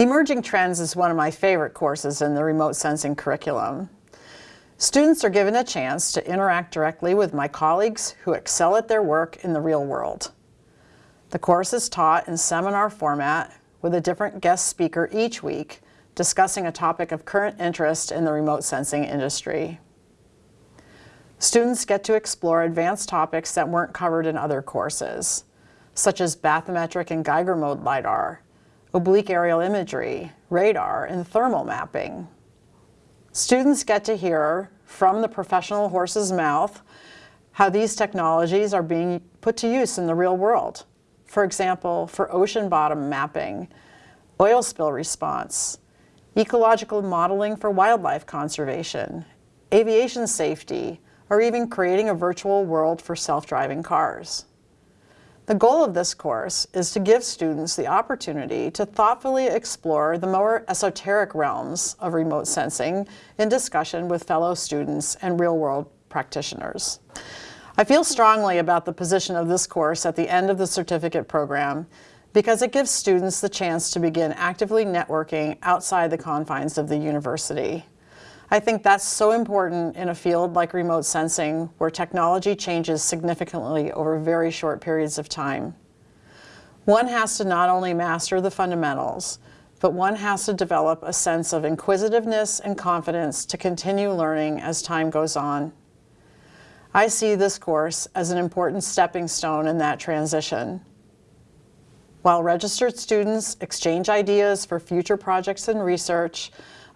Emerging Trends is one of my favorite courses in the remote sensing curriculum. Students are given a chance to interact directly with my colleagues who excel at their work in the real world. The course is taught in seminar format with a different guest speaker each week discussing a topic of current interest in the remote sensing industry. Students get to explore advanced topics that weren't covered in other courses, such as bathymetric and Geiger mode LiDAR, oblique aerial imagery, radar, and thermal mapping. Students get to hear from the professional horse's mouth how these technologies are being put to use in the real world. For example, for ocean bottom mapping, oil spill response, ecological modeling for wildlife conservation, aviation safety, or even creating a virtual world for self-driving cars. The goal of this course is to give students the opportunity to thoughtfully explore the more esoteric realms of remote sensing in discussion with fellow students and real-world practitioners. I feel strongly about the position of this course at the end of the certificate program because it gives students the chance to begin actively networking outside the confines of the university. I think that's so important in a field like remote sensing where technology changes significantly over very short periods of time. One has to not only master the fundamentals, but one has to develop a sense of inquisitiveness and confidence to continue learning as time goes on. I see this course as an important stepping stone in that transition. While registered students exchange ideas for future projects and research,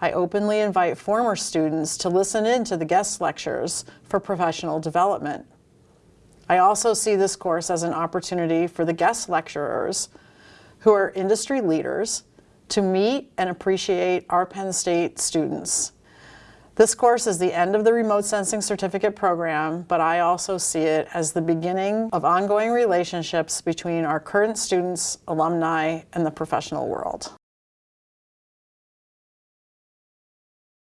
I openly invite former students to listen in to the guest lectures for professional development. I also see this course as an opportunity for the guest lecturers, who are industry leaders, to meet and appreciate our Penn State students. This course is the end of the Remote Sensing Certificate program, but I also see it as the beginning of ongoing relationships between our current students, alumni, and the professional world.